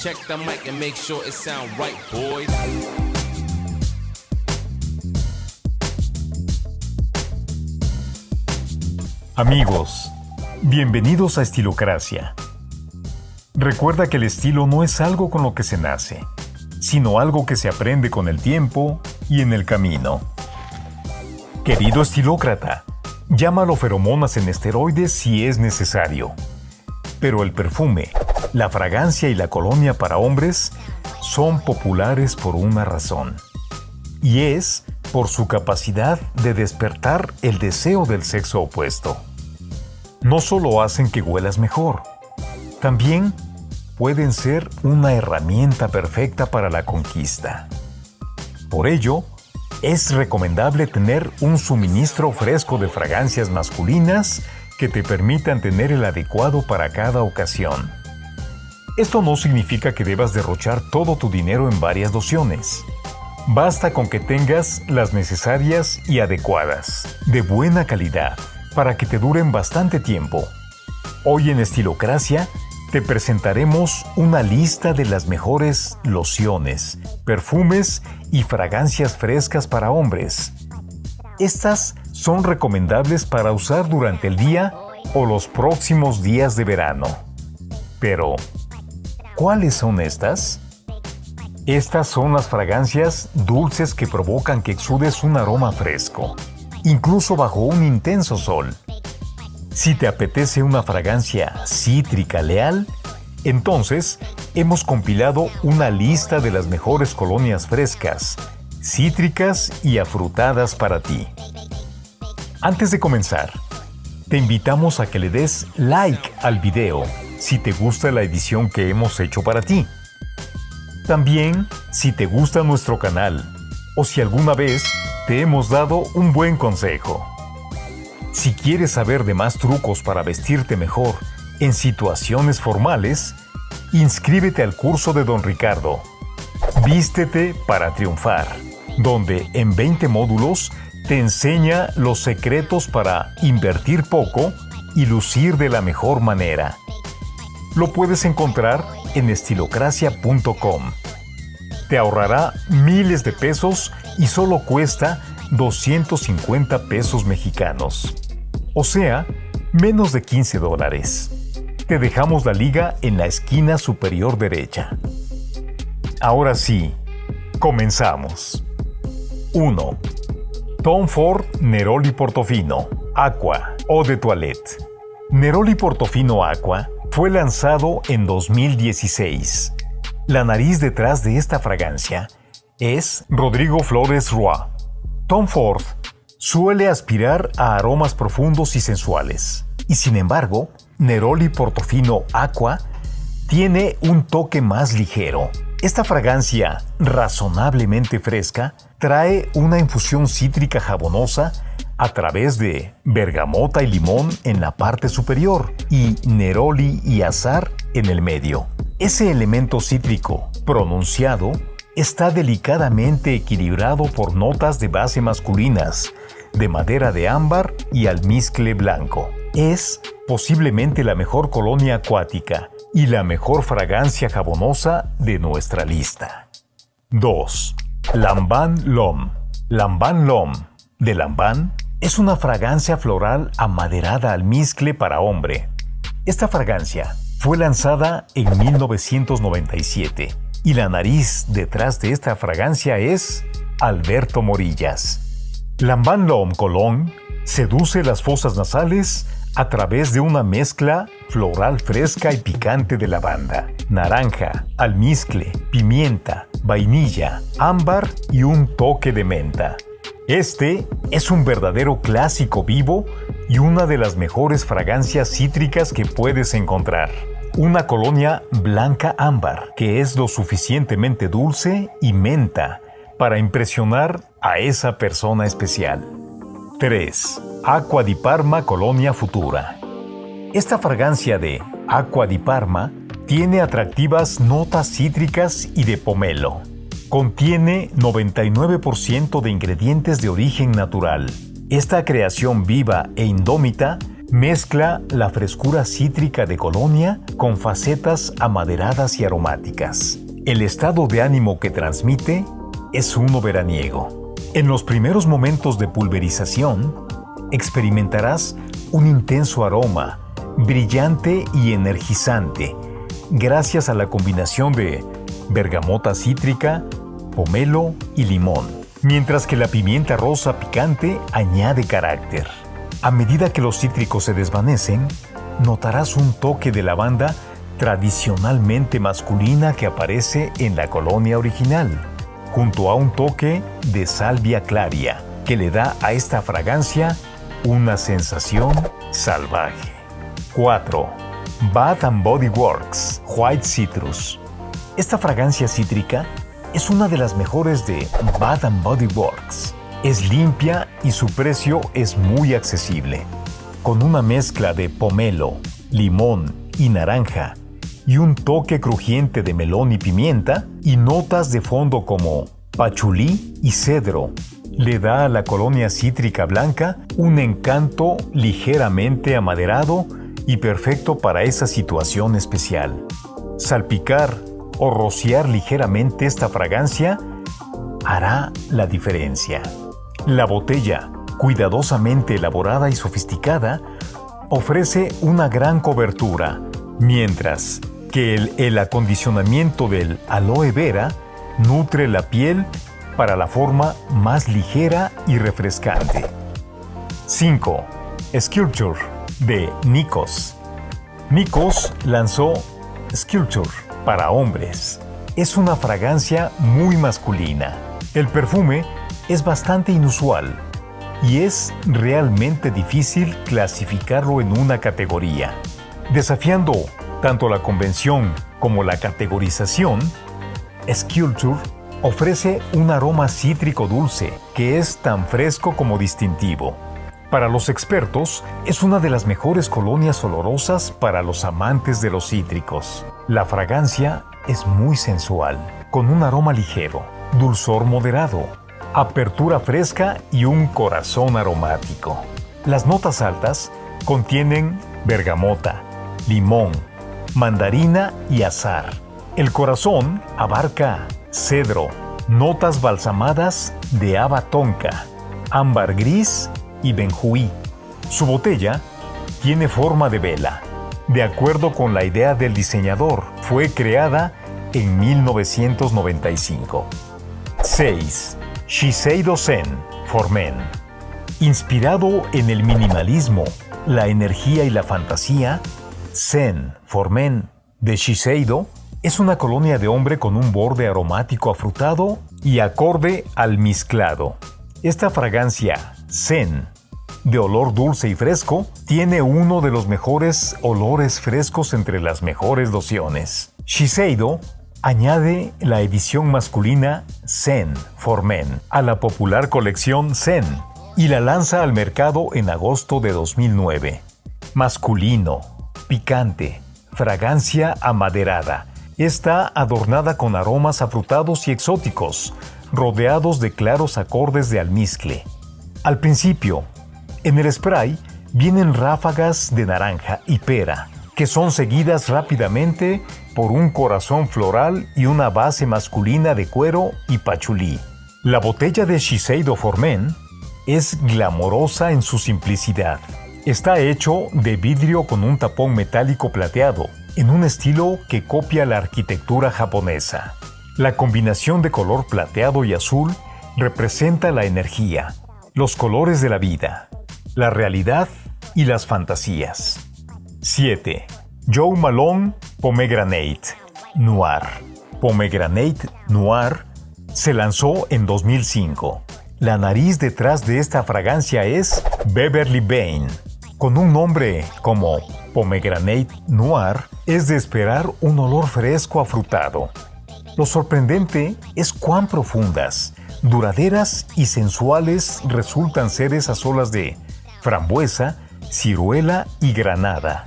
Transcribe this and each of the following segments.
Check the mic and make sure it sound right, boys. Amigos, bienvenidos a Estilocracia. Recuerda que el estilo no es algo con lo que se nace, sino algo que se aprende con el tiempo y en el camino. Querido estilócrata, llámalo feromonas en esteroides si es necesario. Pero el perfume, la fragancia y la colonia para hombres son populares por una razón. Y es por su capacidad de despertar el deseo del sexo opuesto. No solo hacen que huelas mejor, también pueden ser una herramienta perfecta para la conquista. Por ello, es recomendable tener un suministro fresco de fragancias masculinas que te permitan tener el adecuado para cada ocasión. Esto no significa que debas derrochar todo tu dinero en varias dociones. Basta con que tengas las necesarias y adecuadas, de buena calidad, para que te duren bastante tiempo. Hoy en Estilocracia te presentaremos una lista de las mejores lociones, perfumes y fragancias frescas para hombres. Estas son recomendables para usar durante el día o los próximos días de verano. Pero, ¿cuáles son estas? Estas son las fragancias dulces que provocan que exudes un aroma fresco, incluso bajo un intenso sol. Si te apetece una fragancia cítrica leal, entonces hemos compilado una lista de las mejores colonias frescas, cítricas y afrutadas para ti. Antes de comenzar, te invitamos a que le des like al video si te gusta la edición que hemos hecho para ti. También, si te gusta nuestro canal o si alguna vez te hemos dado un buen consejo. Si quieres saber de más trucos para vestirte mejor en situaciones formales, inscríbete al curso de Don Ricardo. Vístete para triunfar, donde en 20 módulos te enseña los secretos para invertir poco y lucir de la mejor manera. Lo puedes encontrar en estilocracia.com. Te ahorrará miles de pesos y solo cuesta 250 pesos mexicanos. O sea, menos de 15 dólares. Te dejamos la liga en la esquina superior derecha. Ahora sí, comenzamos. 1. Tom Ford Neroli Portofino Aqua o de Toilette. Neroli Portofino Aqua fue lanzado en 2016. La nariz detrás de esta fragancia es Rodrigo Flores Roy. Tom Ford suele aspirar a aromas profundos y sensuales, y sin embargo, Neroli Portofino Aqua tiene un toque más ligero. Esta fragancia, razonablemente fresca, trae una infusión cítrica jabonosa a través de bergamota y limón en la parte superior y neroli y azar en el medio. Ese elemento cítrico pronunciado está delicadamente equilibrado por notas de base masculinas, de madera de ámbar y almizcle blanco. Es posiblemente la mejor colonia acuática y la mejor fragancia jabonosa de nuestra lista. 2. Lamban Lom. Lamban Lom de Lamban es una fragancia floral amaderada almizcle para hombre. Esta fragancia fue lanzada en 1997 y la nariz detrás de esta fragancia es Alberto Morillas. Lamban L'Homme Colón seduce las fosas nasales a través de una mezcla floral fresca y picante de lavanda, naranja, almizcle, pimienta, vainilla, ámbar y un toque de menta. Este es un verdadero clásico vivo y una de las mejores fragancias cítricas que puedes encontrar. Una colonia blanca ámbar que es lo suficientemente dulce y menta para impresionar a esa persona especial. 3. Aqua di Parma Colonia Futura. Esta fragancia de Aqua di Parma tiene atractivas notas cítricas y de pomelo. Contiene 99% de ingredientes de origen natural. Esta creación viva e indómita Mezcla la frescura cítrica de Colonia con facetas amaderadas y aromáticas. El estado de ánimo que transmite es uno veraniego. En los primeros momentos de pulverización, experimentarás un intenso aroma, brillante y energizante, gracias a la combinación de bergamota cítrica, pomelo y limón, mientras que la pimienta rosa picante añade carácter. A medida que los cítricos se desvanecen, notarás un toque de lavanda tradicionalmente masculina que aparece en la colonia original, junto a un toque de salvia claria, que le da a esta fragancia una sensación salvaje. 4. Bath and Body Works White Citrus. Esta fragancia cítrica es una de las mejores de Bath Body Works. Es limpia y su precio es muy accesible. Con una mezcla de pomelo, limón y naranja y un toque crujiente de melón y pimienta y notas de fondo como pachulí y cedro, le da a la colonia cítrica blanca un encanto ligeramente amaderado y perfecto para esa situación especial. Salpicar o rociar ligeramente esta fragancia hará la diferencia. La botella, cuidadosamente elaborada y sofisticada, ofrece una gran cobertura, mientras que el, acondicionamiento del aloe vera nutre la piel para la forma más ligera y refrescante. 5. Sculpture de Nikos. Nikos lanzó Sculpture para hombres. Es una fragancia muy masculina. El perfume es bastante inusual y es realmente difícil clasificarlo en una categoría. Desafiando tanto la convención como la categorización, Sculpture ofrece un aroma cítrico dulce que es tan fresco como distintivo. Para los expertos, es una de las mejores colonias olorosas para los amantes de los cítricos. La fragancia es muy sensual, con un aroma ligero, dulzor moderado, apertura fresca y un corazón aromático. Las notas altas contienen bergamota, limón, mandarina y azar. El corazón abarca cedro, notas balsamadas de haba tonka, ámbar gris y benjuí. Su botella tiene forma de vela. De acuerdo con la idea del diseñador, fue creada en 1995. 6. Shiseido Zen for Men. Inspirado en el minimalismo, la energía y la fantasía, Zen for Men de Shiseido es una colonia de hombre con un borde aromático afrutado y acorde al mezclado. Esta fragancia Zen, de olor dulce y fresco, tiene uno de los mejores olores frescos entre las mejores lociones. Shiseido añade la edición masculina Zen for Men a la popular colección Zen y la lanza al mercado en agosto de 2009. Masculino, picante, fragancia amaderada. Está adornada con aromas afrutados y exóticos, rodeados de claros acordes de almizcle. Al principio, en el spray vienen ráfagas de naranja y pera, que son seguidas rápidamente por un corazón floral y una base masculina de cuero y pachulí. La botella de Shiseido Formen es glamorosa en su simplicidad. Está hecho de vidrio con un tapón metálico plateado, en un estilo que copia la arquitectura japonesa. La combinación de color plateado y azul representa la energía, los colores de la vida, la realidad y las fantasías. 7. Joe Malone Pomegranate Noir. Pomegranate Noir se lanzó en 2005. La nariz detrás de esta fragancia es Beverly Bain. Con un nombre como Pomegranate Noir, es de esperar un olor fresco afrutado. Lo sorprendente es cuán profundas, duraderas y sensuales resultan ser esas olas de frambuesa, ciruela y granada.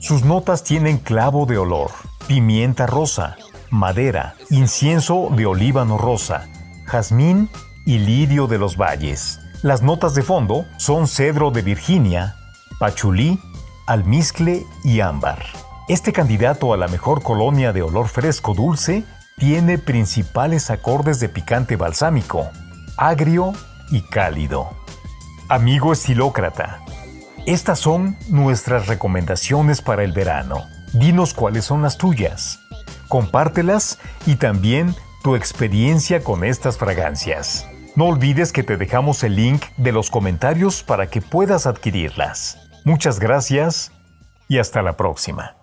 Sus notas tienen clavo de olor, pimienta rosa, madera, incienso de olíbano rosa, jazmín y lirio de los valles. Las notas de fondo son cedro de Virginia, pachulí, almizcle y ámbar. Este candidato a la mejor colonia de olor fresco dulce tiene principales acordes de picante balsámico, agrio y cálido. Amigo estilócrata, estas son nuestras recomendaciones para el verano. Dinos cuáles son las tuyas. Compártelas y también tu experiencia con estas fragancias. No olvides que te dejamos el link de los comentarios para que puedas adquirirlas. Muchas gracias y hasta la próxima.